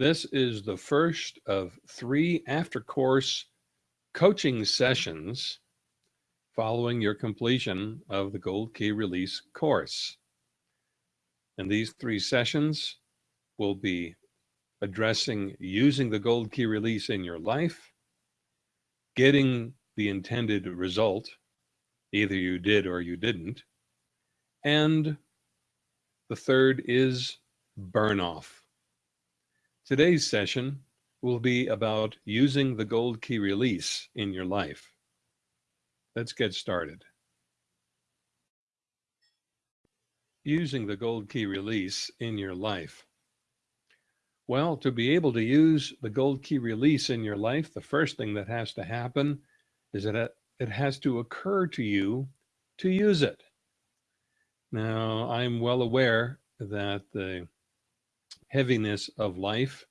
This is the first of three after course coaching sessions following your completion of the Gold Key Release course. And these three sessions will be addressing using the Gold Key Release in your life, getting the intended result, either you did or you didn't, and the third is burn off. Today's session will be about using the gold key release in your life. Let's get started. Using the gold key release in your life. Well, to be able to use the gold key release in your life, the first thing that has to happen is that it has to occur to you to use it. Now, I'm well aware that the heaviness of life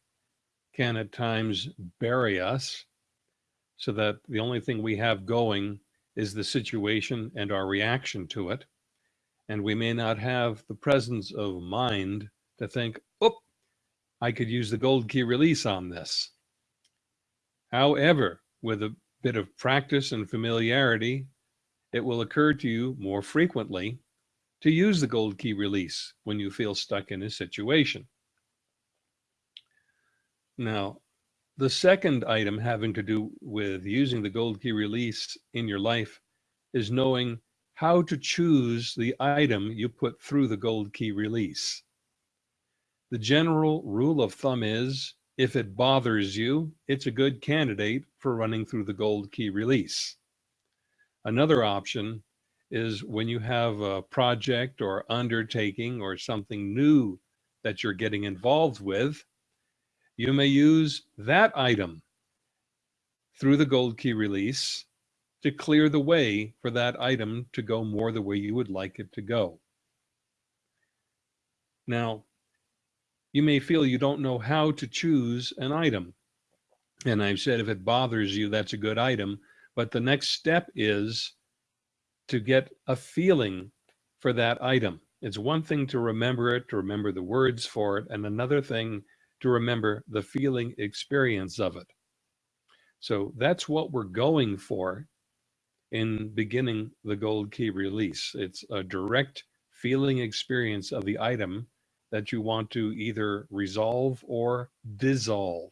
can at times bury us so that the only thing we have going is the situation and our reaction to it. And we may not have the presence of mind to think, oh, I could use the gold key release on this. However, with a bit of practice and familiarity, it will occur to you more frequently to use the gold key release when you feel stuck in a situation. Now, the second item having to do with using the gold key release in your life is knowing how to choose the item you put through the gold key release. The general rule of thumb is if it bothers you, it's a good candidate for running through the gold key release. Another option is when you have a project or undertaking or something new that you're getting involved with, you may use that item through the gold key release to clear the way for that item to go more the way you would like it to go. Now, you may feel you don't know how to choose an item. And I've said if it bothers you, that's a good item. But the next step is to get a feeling for that item. It's one thing to remember it, to remember the words for it, and another thing to remember the feeling experience of it. So that's what we're going for in beginning the gold key release. It's a direct feeling experience of the item that you want to either resolve or dissolve.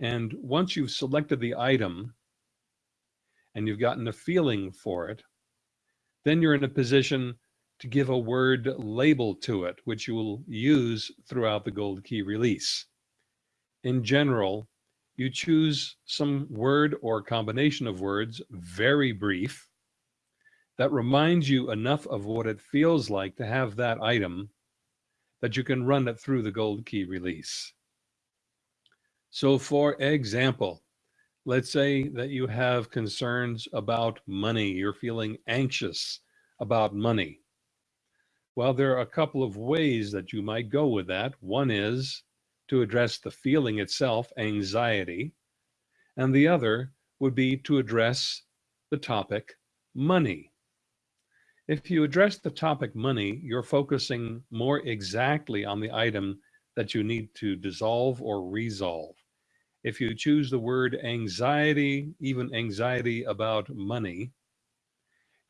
And once you've selected the item and you've gotten a feeling for it, then you're in a position to give a word label to it, which you will use throughout the gold key release. In general, you choose some word or combination of words, very brief, that reminds you enough of what it feels like to have that item that you can run it through the gold key release. So for example, let's say that you have concerns about money, you're feeling anxious about money. Well, there are a couple of ways that you might go with that. One is to address the feeling itself, anxiety, and the other would be to address the topic money. If you address the topic money, you're focusing more exactly on the item that you need to dissolve or resolve. If you choose the word anxiety, even anxiety about money,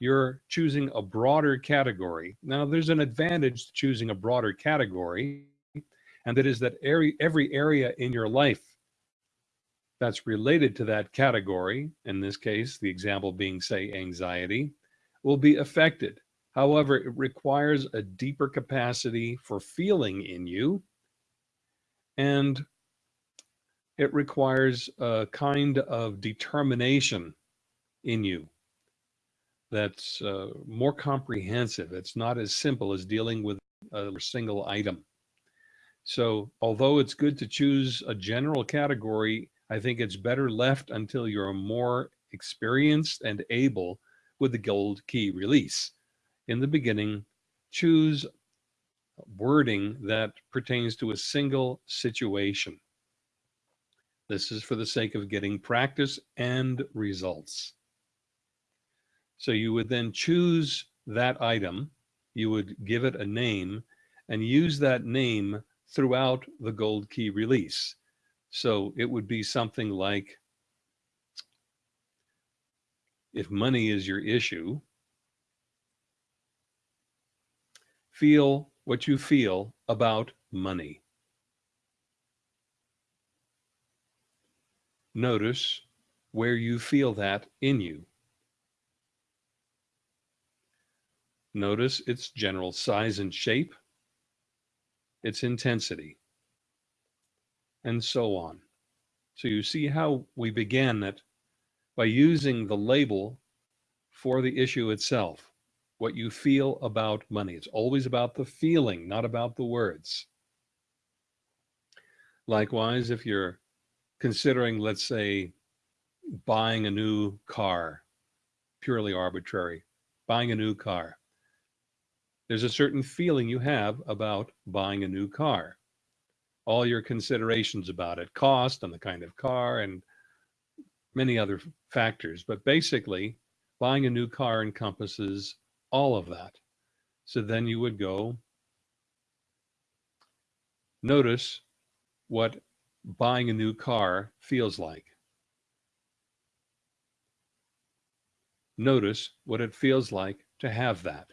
you're choosing a broader category. Now, there's an advantage to choosing a broader category, and that is that every, every area in your life that's related to that category, in this case, the example being, say, anxiety, will be affected. However, it requires a deeper capacity for feeling in you, and it requires a kind of determination in you that's uh, more comprehensive. It's not as simple as dealing with a single item. So although it's good to choose a general category, I think it's better left until you're more experienced and able with the gold key release. In the beginning, choose wording that pertains to a single situation. This is for the sake of getting practice and results. So you would then choose that item, you would give it a name and use that name throughout the gold key release. So it would be something like, if money is your issue, feel what you feel about money. Notice where you feel that in you. Notice its general size and shape, its intensity, and so on. So you see how we began it by using the label for the issue itself, what you feel about money. It's always about the feeling, not about the words. Likewise, if you're considering, let's say, buying a new car, purely arbitrary, buying a new car, there's a certain feeling you have about buying a new car. All your considerations about it, cost and the kind of car and many other factors. But basically, buying a new car encompasses all of that. So then you would go notice what buying a new car feels like. Notice what it feels like to have that.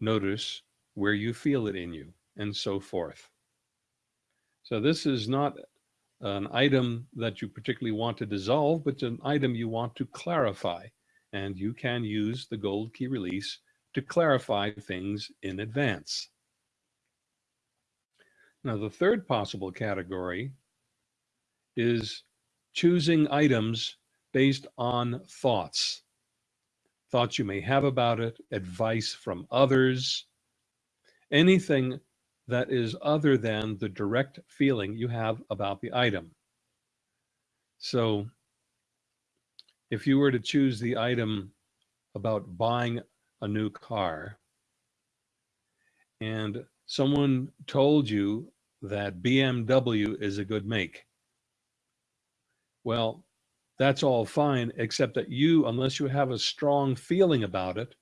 Notice where you feel it in you and so forth. So this is not an item that you particularly want to dissolve, but an item you want to clarify. And you can use the gold key release to clarify things in advance. Now, the third possible category is choosing items based on thoughts thoughts you may have about it, advice from others, anything that is other than the direct feeling you have about the item. So if you were to choose the item about buying a new car and someone told you that BMW is a good make, well, that's all fine, except that you, unless you have a strong feeling about it,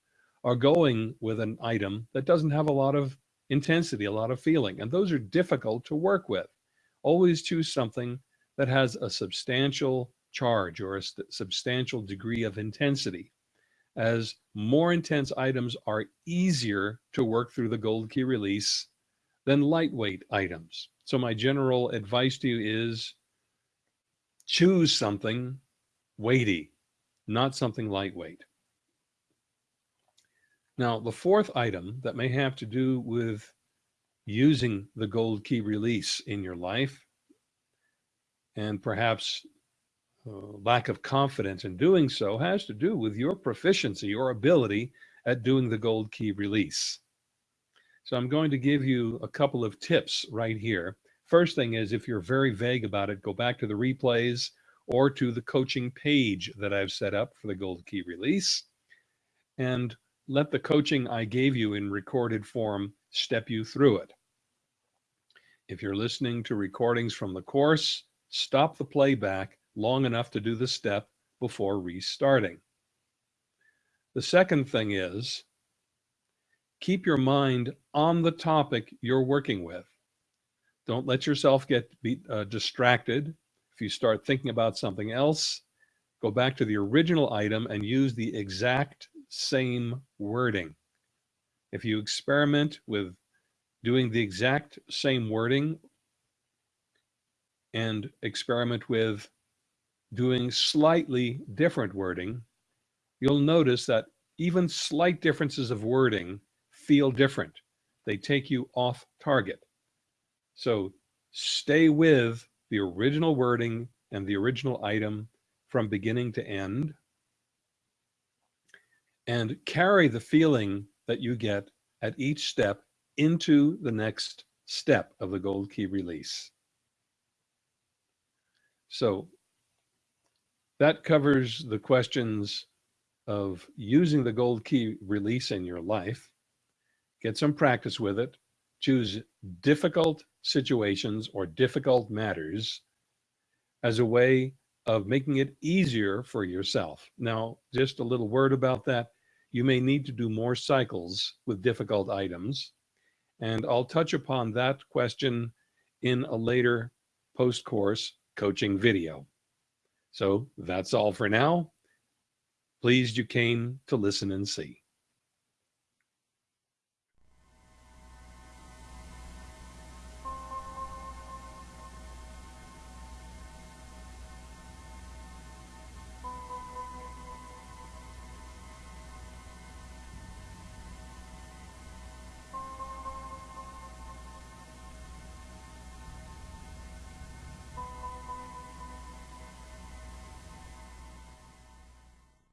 are going with an item that doesn't have a lot of intensity, a lot of feeling. And those are difficult to work with. Always choose something that has a substantial charge or a substantial degree of intensity as more intense items are easier to work through the gold key release than lightweight items. So my general advice to you is choose something weighty, not something lightweight. Now, the fourth item that may have to do with using the gold key release in your life and perhaps uh, lack of confidence in doing so has to do with your proficiency, your ability at doing the gold key release. So I'm going to give you a couple of tips right here. First thing is if you're very vague about it, go back to the replays or to the coaching page that I've set up for the Gold Key release and let the coaching I gave you in recorded form step you through it. If you're listening to recordings from the course, stop the playback long enough to do the step before restarting. The second thing is keep your mind on the topic you're working with. Don't let yourself get be, uh, distracted if you start thinking about something else, go back to the original item and use the exact same wording. If you experiment with doing the exact same wording and experiment with doing slightly different wording, you'll notice that even slight differences of wording feel different. They take you off target. So stay with the original wording and the original item from beginning to end and carry the feeling that you get at each step into the next step of the gold key release. So that covers the questions of using the gold key release in your life. Get some practice with it. Choose difficult situations or difficult matters as a way of making it easier for yourself. Now, just a little word about that. You may need to do more cycles with difficult items. And I'll touch upon that question in a later post-course coaching video. So that's all for now. Pleased you came to listen and see.